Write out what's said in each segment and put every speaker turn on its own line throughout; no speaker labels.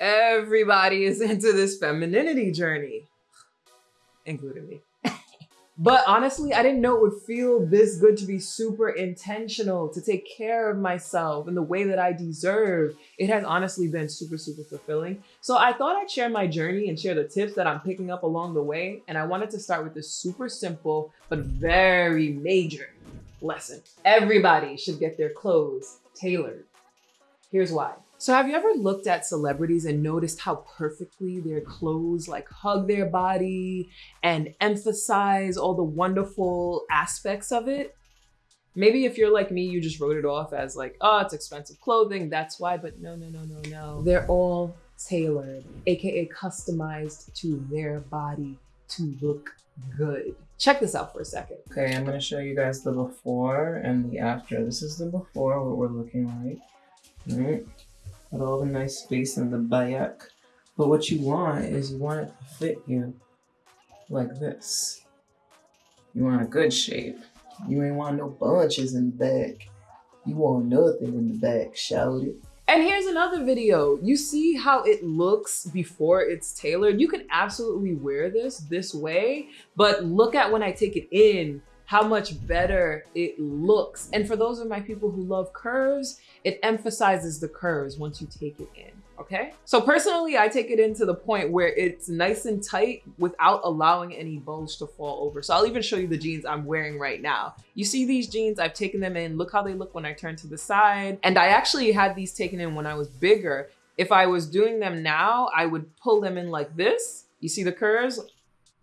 everybody is into this femininity journey, including me. But honestly, I didn't know it would feel this good to be super intentional, to take care of myself in the way that I deserve. It has honestly been super, super fulfilling. So I thought I'd share my journey and share the tips that I'm picking up along the way. And I wanted to start with this super simple, but very major lesson. Everybody should get their clothes tailored. Here's why. So have you ever looked at celebrities and noticed how perfectly their clothes like hug their body and emphasize all the wonderful aspects of it? Maybe if you're like me, you just wrote it off as like, oh, it's expensive clothing, that's why, but no, no, no, no, no. They're all tailored, AKA customized to their body to look good. Check this out for a second.
Okay, I'm gonna show you guys the before and the after. This is the before, what we're looking like. All right. Got all the nice space in the back. But what you want is you want it to fit you like this. You want a good shape. You ain't want no bunches in the back. You want nothing in the back, shout it.
And here's another video. You see how it looks before it's tailored? You can absolutely wear this this way, but look at when I take it in how much better it looks. And for those of my people who love curves, it emphasizes the curves once you take it in, okay? So personally, I take it in to the point where it's nice and tight without allowing any bulge to fall over. So I'll even show you the jeans I'm wearing right now. You see these jeans, I've taken them in. Look how they look when I turn to the side. And I actually had these taken in when I was bigger. If I was doing them now, I would pull them in like this. You see the curves?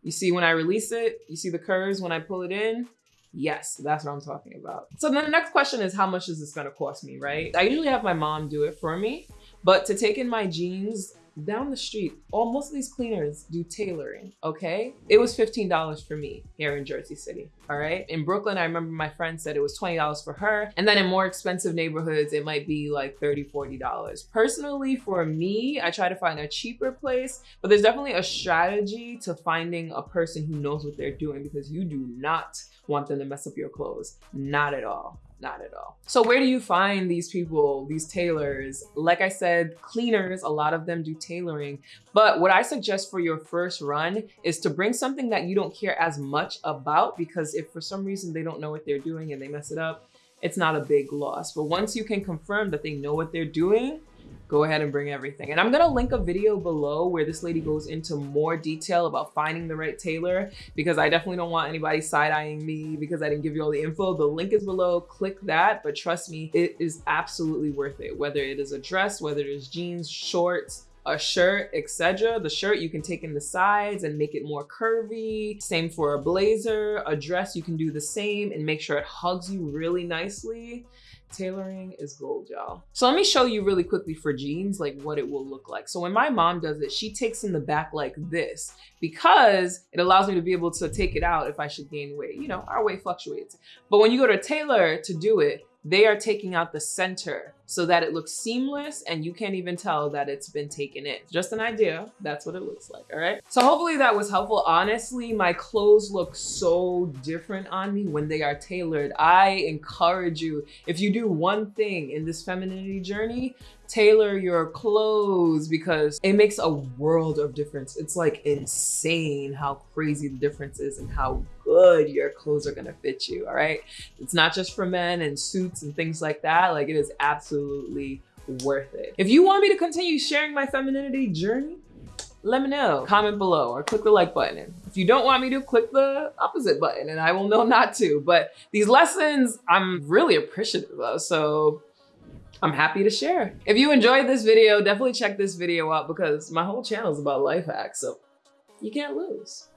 You see when I release it, you see the curves when I pull it in. Yes, that's what I'm talking about. So then the next question is how much is this gonna cost me, right? I usually have my mom do it for me, but to take in my jeans down the street, all most of these cleaners do tailoring, okay? It was $15 for me here in Jersey City, all right? In Brooklyn, I remember my friend said it was $20 for her. And then in more expensive neighborhoods, it might be like $30, $40. Personally, for me, I try to find a cheaper place, but there's definitely a strategy to finding a person who knows what they're doing because you do not want them to mess up your clothes. Not at all. Not at all. So where do you find these people, these tailors? Like I said, cleaners, a lot of them do tailoring. But what I suggest for your first run is to bring something that you don't care as much about because if for some reason they don't know what they're doing and they mess it up, it's not a big loss. But once you can confirm that they know what they're doing, go ahead and bring everything. And I'm gonna link a video below where this lady goes into more detail about finding the right tailor because I definitely don't want anybody side-eyeing me because I didn't give you all the info. The link is below, click that, but trust me, it is absolutely worth it. Whether it is a dress, whether it is jeans, shorts, a shirt, etc. The shirt you can take in the sides and make it more curvy. Same for a blazer, a dress, you can do the same and make sure it hugs you really nicely. Tailoring is gold, y'all. So let me show you really quickly for jeans, like what it will look like. So when my mom does it, she takes in the back like this because it allows me to be able to take it out if I should gain weight. You know, our weight fluctuates. But when you go to a tailor to do it, they are taking out the center so that it looks seamless and you can't even tell that it's been taken in. Just an idea, that's what it looks like, all right? So hopefully that was helpful. Honestly, my clothes look so different on me when they are tailored. I encourage you, if you do one thing in this femininity journey, tailor your clothes because it makes a world of difference. It's like insane how crazy the difference is and how good your clothes are gonna fit you, all right? It's not just for men and suits and things like that. Like it is absolutely worth it. If you want me to continue sharing my femininity journey, let me know. Comment below or click the like button. If you don't want me to, click the opposite button and I will know not to. But these lessons, I'm really appreciative of. So I'm happy to share. If you enjoyed this video, definitely check this video out because my whole channel is about life hacks, so you can't lose.